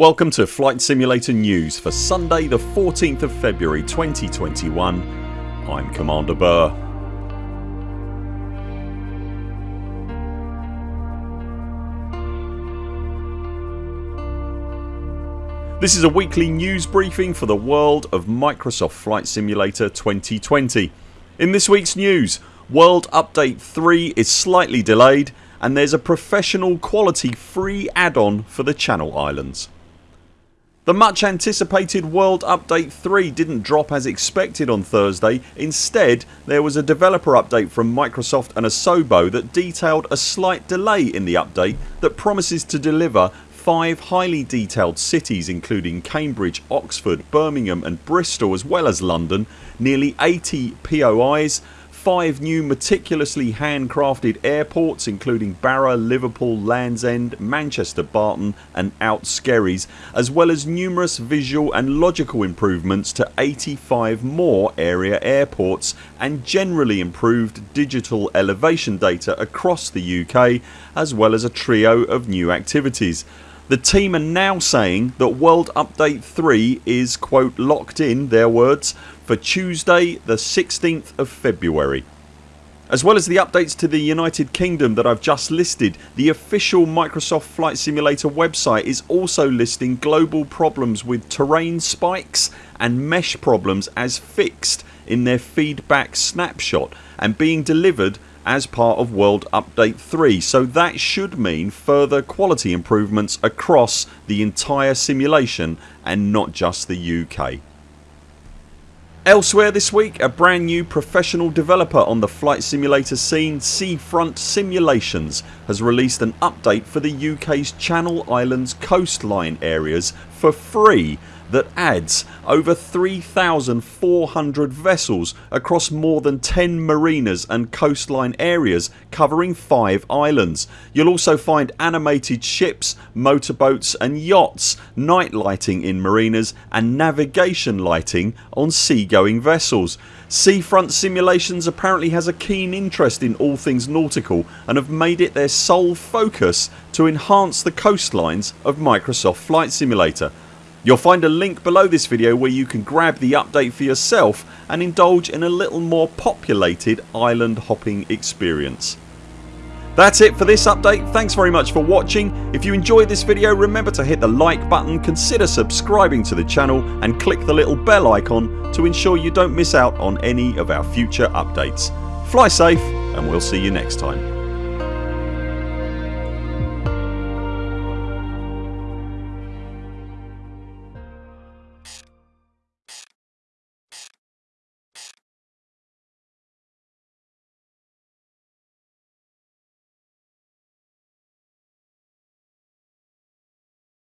Welcome to Flight Simulator News for Sunday the 14th of February 2021 I'm Commander Burr. This is a weekly news briefing for the world of Microsoft Flight Simulator 2020. In this weeks news World Update 3 is slightly delayed and there's a professional quality free add-on for the Channel Islands. The much anticipated World Update 3 didn't drop as expected on Thursday. Instead there was a developer update from Microsoft and Asobo that detailed a slight delay in the update that promises to deliver 5 highly detailed cities including Cambridge, Oxford, Birmingham and Bristol as well as London, nearly 80 POIs, 5 new meticulously handcrafted airports including Barra, Liverpool, Land's End, Manchester Barton and Out Skerries as well as numerous visual and logical improvements to 85 more area airports and generally improved digital elevation data across the UK as well as a trio of new activities. The team are now saying that World Update 3 is quote locked in their words for Tuesday the 16th of February. As well as the updates to the United Kingdom that I've just listed the official Microsoft Flight Simulator website is also listing global problems with terrain spikes and mesh problems as fixed in their feedback snapshot and being delivered as part of World Update 3 so that should mean further quality improvements across the entire simulation and not just the UK. Elsewhere this week a brand new professional developer on the flight simulator scene Seafront Simulations has released an update for the UK's Channel Islands coastline areas for free that adds over 3,400 vessels across more than 10 marinas and coastline areas covering 5 islands. You'll also find animated ships, motorboats and yachts, night lighting in marinas and navigation lighting on seagoing vessels. Seafront Simulations apparently has a keen interest in all things nautical and have made it their sole focus to enhance the coastlines of Microsoft Flight Simulator You'll find a link below this video where you can grab the update for yourself and indulge in a little more populated island hopping experience. That's it for this update. Thanks very much for watching. If you enjoyed this video remember to hit the like button, consider subscribing to the channel and click the little bell icon to ensure you don't miss out on any of our future updates. Fly safe and we'll see you next time.